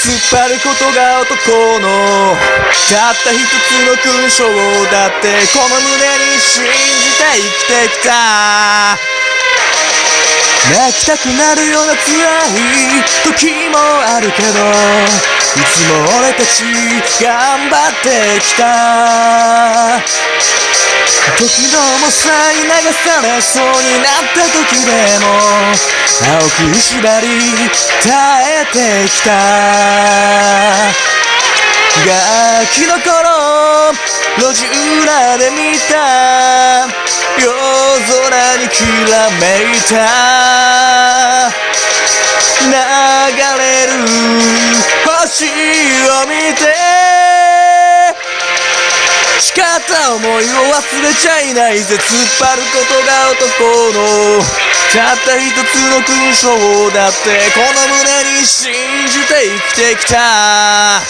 突っ張ることが男の。たった一つの勲章だってこの胸に信じて生きてきた。泣きたくなるような辛い時もあるけどいつも俺たち頑張ってきた。時の重さに流されそうになった時でも青く縛り耐えてきた。ガキの頃路地裏で見た。夜空にきらめいた。流れるた思いを忘れちゃいないぜ。突っ張ることが男の。たった一つの勲章だってこの胸に信じて生きてきた。